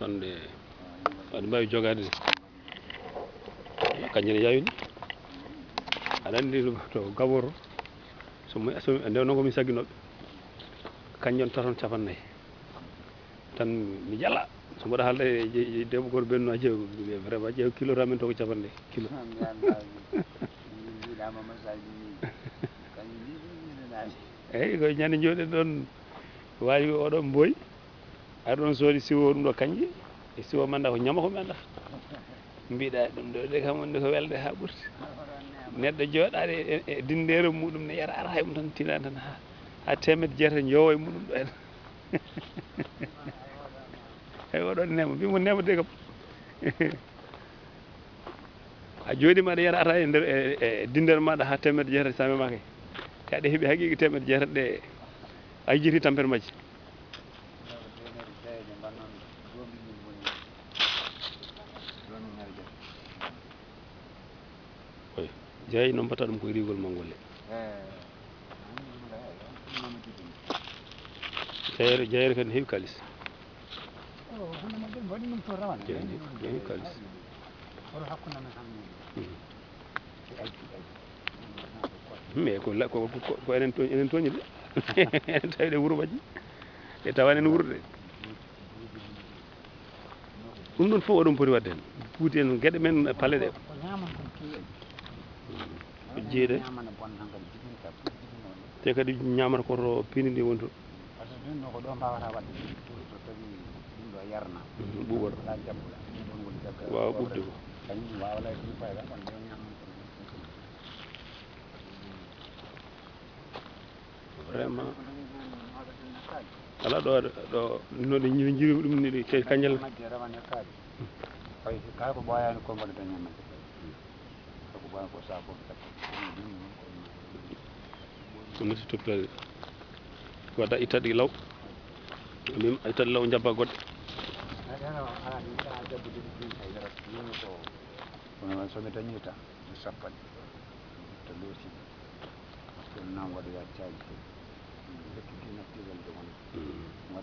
tonɗe aɗa mbawi jogade kañƴene yawini aɗa andi to gaboro somi so ndewno komi sagginoɓe kañƴon taton capannayyi tan mi jala so mbaɗa haalde e debbo goto ɓennuɗo ha ƴeew vraiment ƴeew kilo ramen to ko capannayyi kilo. Eyyi koye ñande jooɗen ɗon wawi oɗo Mboyi ari ɗon soodi siwo ɗum ɗo kanƴe e siwo manda ko ñama komi andata mbiɗa ɗum ɗo de kam wonde ko welde ha ɓurti. Neɗɗo jooɗaɗo e e dindere muɗum ne yara ara hay tan tiinani tan ha ha temedde jeetati jowo e muɗum ɗo henna eyyi oɗon Néma mbimo Néma de kam. A jooɗima aɗa yara ata e nder e dindere maɗa ha temedde jeetati sa memaki te aɗa heeɓi haqiqui temedde jeetati ɗe a jiyiti tampere majje jai নম্বরটা আমি কই রিগল মঙ্গলে জায়ের জায়ের খান হেউ কালিস হেউ কালিস mais ko ko enen to enen toñi de enen tawi ɗe e tawan en wuurde ɗum ɗon fof oɗon poti wadde hen puuti en gueɗe men paale ɗe ce que ɗum ɗo ko ɗum ɗon woni jagga wawa ɓuɓde ko. Vraiment. Ala ɗo ɗo no ɗe jiri jirimi ɗum te ko ko ñamande koko ɓoyan ko sako takko ɗum ɗum ko ɗum noti toppitade wadda ittaɗe law min ittaɗe law jabba goɗɗe tan to waɗa